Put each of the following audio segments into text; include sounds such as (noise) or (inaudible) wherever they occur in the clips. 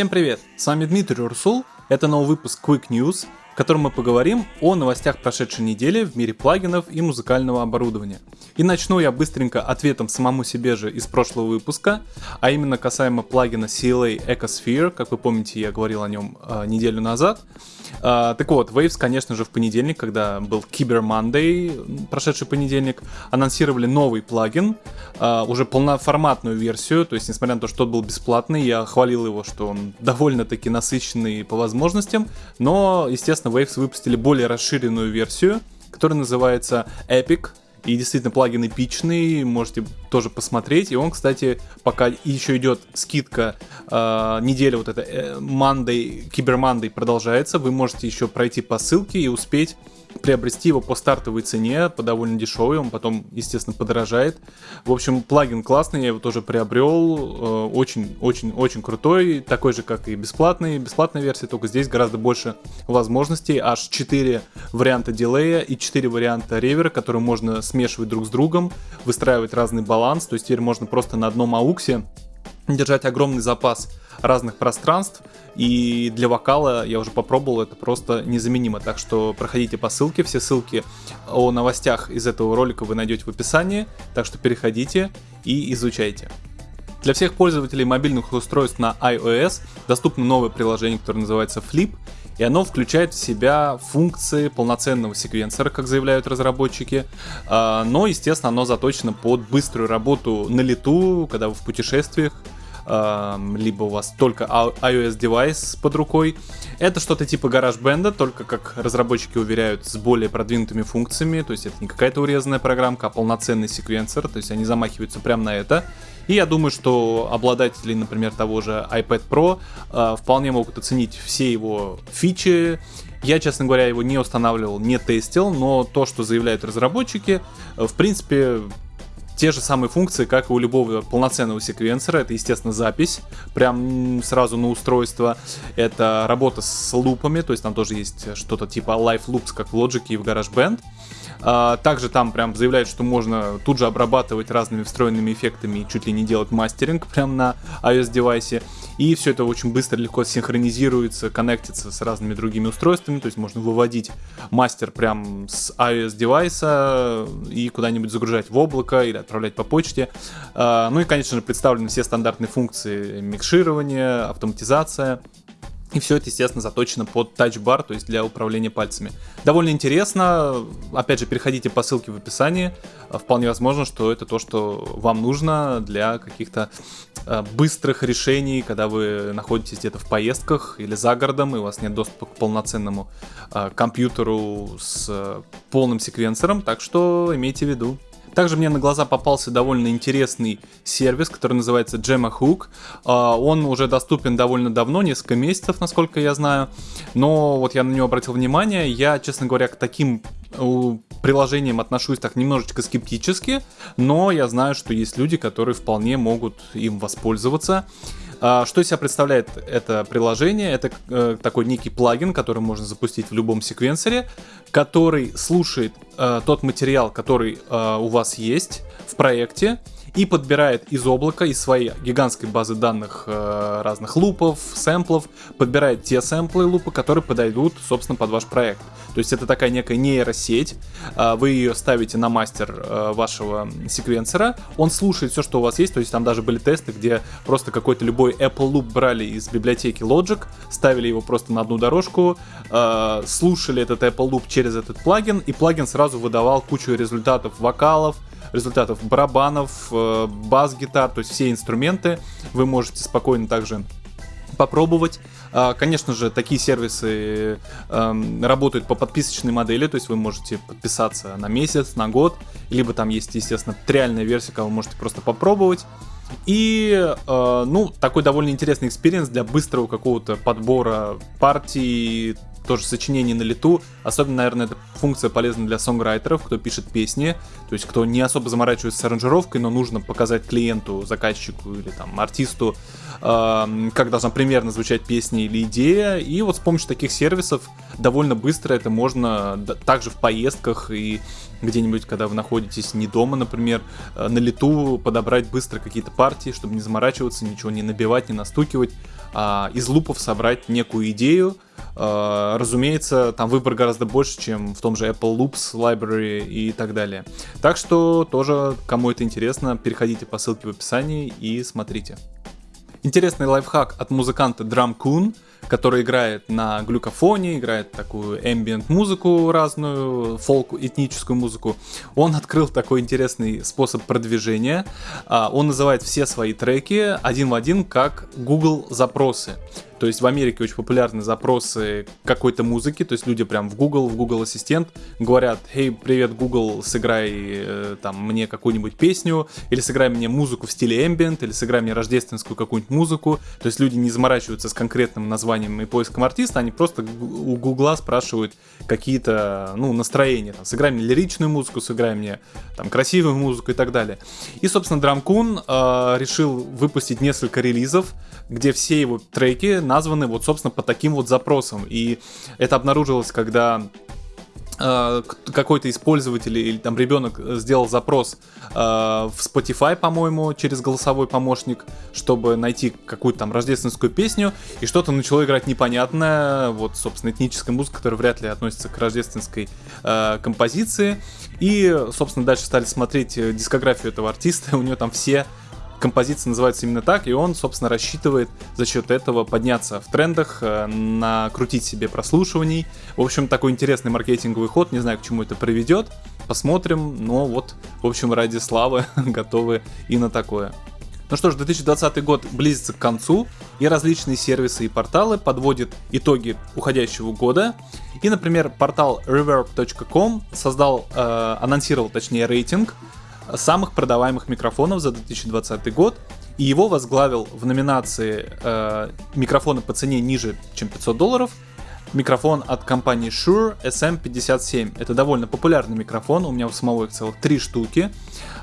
Всем привет, с вами Дмитрий Урсул, это новый выпуск Quick News, в котором мы поговорим о новостях прошедшей недели в мире плагинов и музыкального оборудования. И начну я быстренько ответом самому себе же из прошлого выпуска, а именно касаемо плагина CLA Ecosphere, как вы помните, я говорил о нем э, неделю назад. Uh, так вот, Waves, конечно же, в понедельник, когда был Cyber Monday, прошедший понедельник, анонсировали новый плагин, uh, уже полноформатную версию, то есть, несмотря на то, что тот был бесплатный, я хвалил его, что он довольно-таки насыщенный по возможностям, но, естественно, Waves выпустили более расширенную версию, которая называется Epic, и действительно плагин эпичный, можете тоже посмотреть. И он, кстати, пока еще идет скидка, э, неделя вот эта э, Monday, Monday продолжается, вы можете еще пройти по ссылке и успеть приобрести его по стартовой цене, по довольно дешевой, он потом, естественно, подорожает. В общем, плагин классный, я его тоже приобрел, очень-очень-очень э, крутой, такой же, как и бесплатный, бесплатная версия, только здесь гораздо больше возможностей, аж 4 варианта дилея и 4 варианта ревера, которые можно смешивать друг с другом, выстраивать разный баланс, то есть теперь можно просто на одном ауксе держать огромный запас разных пространств. И для вокала я уже попробовал, это просто незаменимо. Так что проходите по ссылке. Все ссылки о новостях из этого ролика вы найдете в описании. Так что переходите и изучайте. Для всех пользователей мобильных устройств на iOS доступно новое приложение, которое называется Flip. И оно включает в себя функции полноценного секвенсора, как заявляют разработчики. А, но, естественно, оно заточено под быструю работу на лету, когда вы в путешествиях либо у вас только iOS девайс под рукой. Это что-то типа GarageBand, только, как разработчики уверяют, с более продвинутыми функциями, то есть это не какая-то урезанная программка, а полноценный секвенсор, то есть они замахиваются прямо на это. И я думаю, что обладатели, например, того же iPad Pro э, вполне могут оценить все его фичи. Я, честно говоря, его не устанавливал, не тестил, но то, что заявляют разработчики, э, в принципе, те же самые функции, как и у любого полноценного секвенсора. Это, естественно, запись прям сразу на устройство. Это работа с лупами, то есть там тоже есть что-то типа Live Loops, как в Logic и в GarageBand. А, также там прям заявляют, что можно тут же обрабатывать разными встроенными эффектами и чуть ли не делать мастеринг прям на iOS девайсе. И все это очень быстро, легко синхронизируется, коннектится с разными другими устройствами. То есть можно выводить мастер прям с iOS девайса и куда-нибудь загружать в облако или отправлять по почте. А, ну и, конечно же, представлены все стандартные функции микширования, автоматизация. И все это, естественно, заточено под тачбар, то есть для управления пальцами. Довольно интересно. Опять же, переходите по ссылке в описании. Вполне возможно, что это то, что вам нужно для каких-то э, быстрых решений, когда вы находитесь где-то в поездках или за городом, и у вас нет доступа к полноценному э, компьютеру с э, полным секвенсором. Так что имейте в виду. Также мне на глаза попался довольно интересный сервис, который называется Gemma а, Он уже доступен довольно давно, несколько месяцев, насколько я знаю. Но вот я на него обратил внимание. Я, честно говоря, к таким э, приложениям отношусь так немножечко скептически, но я знаю, что есть люди, которые вполне могут им воспользоваться. А, что из себя представляет это приложение? Это э, такой некий плагин, который можно запустить в любом секвенсоре, который слушает э, тот материал, который э, у вас есть в проекте, и подбирает из облака, из своей гигантской базы данных э, разных лупов, сэмплов, подбирает те сэмплы лупы, которые подойдут, собственно, под ваш проект. То есть это такая некая нейросеть, э, вы ее ставите на мастер э, вашего секвенсора, он слушает все, что у вас есть, то есть там даже были тесты, где просто какой-то любой Apple Loop брали из библиотеки Logic, ставили его просто на одну дорожку, э, слушали этот Apple Loop через этот плагин, и плагин сразу выдавал кучу результатов вокалов, результатов барабанов, э, бас-гитар, то есть все инструменты вы можете спокойно также попробовать. А, конечно же, такие сервисы эм, работают по подписочной модели, то есть вы можете подписаться на месяц, на год, либо там есть, естественно, триальная версия, когда вы можете просто попробовать. И, э, ну, такой довольно интересный experience для быстрого какого-то подбора партий, тоже сочинение на лету. Особенно, наверное, эта функция полезна для songwriter ов, кто пишет песни, то есть кто не особо заморачивается с аранжировкой, но нужно показать клиенту, заказчику или там артисту, э, как должна примерно звучать песня или идея. И вот с помощью таких сервисов довольно быстро это можно также в поездках и где-нибудь, когда вы находитесь не дома, например, э, на лету подобрать быстро какие-то партии, чтобы не заморачиваться, ничего не набивать, не настукивать, а из лупов собрать некую идею. А, разумеется, там выбор гораздо больше, чем в том же Apple Loops Library и так далее. Так что тоже, кому это интересно, переходите по ссылке в описании и смотрите. Интересный лайфхак от музыканта Drum Coon – который играет на глюкофоне, играет такую ambient музыку разную, фолк, этническую музыку. Он открыл такой интересный способ продвижения. А, он называет все свои треки один в один как Google запросы. То есть в Америке очень популярны запросы какой-то музыки, то есть люди прям в Google, в Google Ассистент говорят, «Хей, привет, Google, сыграй э, там мне какую-нибудь песню, или сыграй мне музыку в стиле ambient, или сыграй мне рождественскую какую-нибудь музыку». То есть люди не заморачиваются с конкретным названием и поиском артиста, они просто у Гугла спрашивают какие-то, ну, настроения, там, сыграй мне лиричную музыку, сыграй мне там красивую музыку и так далее. И, собственно, Драмкун э, решил выпустить несколько релизов, где все его треки названы вот, собственно, по таким вот запросам. И это обнаружилось, когда э, какой-то использователь или там ребенок сделал запрос э, в Spotify, по-моему, через голосовой помощник, чтобы найти какую-то там рождественскую песню, и что-то начало играть непонятное, вот, собственно, этническая музыка, которая вряд ли относится к рождественской э, композиции. И, собственно, дальше стали смотреть дискографию этого артиста, (laughs) у него там все композиция называется именно так, и он, собственно, рассчитывает за счет этого подняться в трендах, э, накрутить себе прослушиваний. В общем, такой интересный маркетинговый ход, не знаю, к чему это приведет, посмотрим, но вот, в общем, ради славы (laughs) готовы и на такое. Ну что ж, 2020 год близится к концу, и различные сервисы и порталы подводят итоги уходящего года. И, например, портал reverb.com создал, э, анонсировал, точнее, рейтинг самых продаваемых микрофонов за 2020 год, и его возглавил в номинации э, микрофоны по цене ниже, чем 500 долларов, микрофон от компании Shure SM57. Это довольно популярный микрофон, у меня у самого их целых три штуки.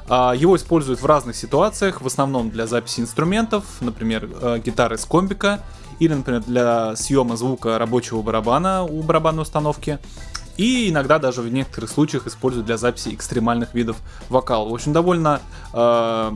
А, его используют в разных ситуациях, в основном для записи инструментов, например, э, гитары с комбика, или, например, для съема звука рабочего барабана у барабанной установки и иногда даже в некоторых случаях используют для записи экстремальных видов вокала. В общем, довольно э,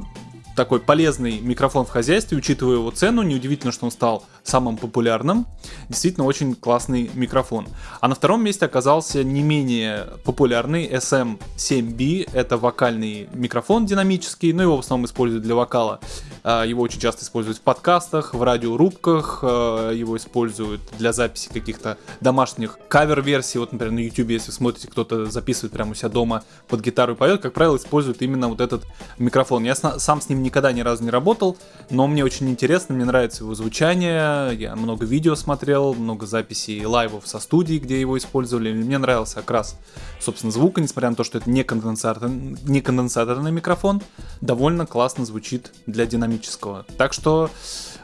такой полезный микрофон в хозяйстве, учитывая его цену. Неудивительно, что он стал самым популярным. Действительно, очень классный микрофон. А на втором месте оказался не менее популярный SM7B. Это вокальный микрофон динамический, но его в основном используют для вокала. А, его очень часто используют в подкастах, в радиорубках, а, его используют для записи каких-то домашних кавер-версий. Вот, например, на YouTube, если смотрите, кто-то записывает прямо у себя дома под гитару и поет, как правило, используют именно вот этот микрофон. Я сам с ним никогда ни разу не работал, но мне очень интересно, мне нравится его звучание, я много видео смотрел, много записей лайвов со студии, где его использовали, мне нравился окрас, собственно, звука, несмотря на то, что это не, конденсатор, не конденсаторный микрофон, довольно классно звучит для динамического. Так что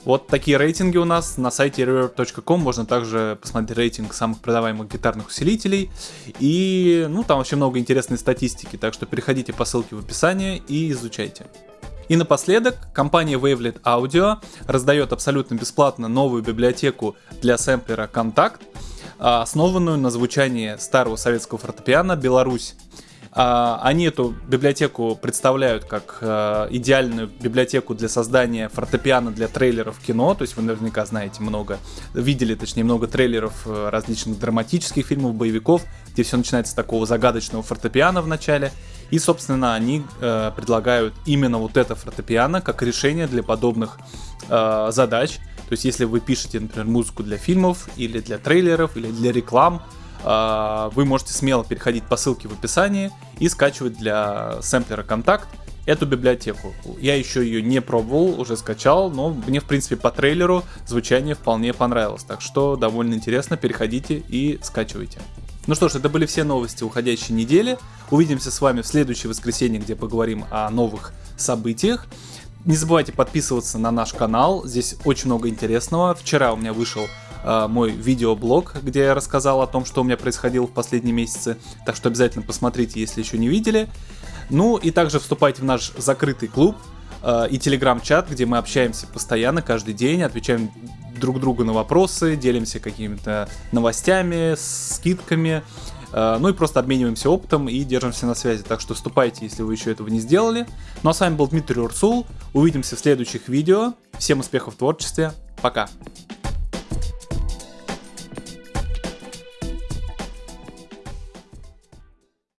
вот такие рейтинги у нас на сайте reverb.com. Можно также посмотреть рейтинг самых продаваемых гитарных усилителей. И, ну, там вообще много интересной статистики, так что переходите по ссылке в описании и изучайте. И напоследок, компания Wavelet Audio раздает абсолютно бесплатно новую библиотеку для сэмплера Контакт, основанную на звучании старого советского фортепиано «Беларусь». А, они эту библиотеку представляют как э, идеальную библиотеку для создания фортепиано для трейлеров кино. То есть вы наверняка знаете много, видели точнее много трейлеров э, различных драматических фильмов, боевиков, где все начинается с такого загадочного фортепиано в начале. И, собственно, они э, предлагают именно вот это фортепиано как решение для подобных э, задач. То есть, если вы пишете, например, музыку для фильмов или для трейлеров или для реклам, э, вы можете смело переходить по ссылке в описании и скачивать для сэмплера контакт эту библиотеку. Я еще ее не пробовал, уже скачал, но мне, в принципе, по трейлеру звучание вполне понравилось. Так что довольно интересно, переходите и скачивайте. Ну что ж, это были все новости уходящей недели. Увидимся с вами в следующее воскресенье, где поговорим о новых событиях. Не забывайте подписываться на наш канал, здесь очень много интересного. Вчера у меня вышел э, мой видеоблог, где я рассказал о том, что у меня происходило в последние месяцы. Так что обязательно посмотрите, если еще не видели. Ну и также вступайте в наш закрытый клуб э, и телеграм-чат, где мы общаемся постоянно, каждый день, отвечаем друг другу на вопросы, делимся какими-то новостями, скидками. Э, ну и просто обмениваемся опытом и держимся на связи. Так что вступайте, если вы еще этого не сделали. Ну а с вами был Дмитрий Урсул. Увидимся в следующих видео. Всем успехов в творчестве. Пока.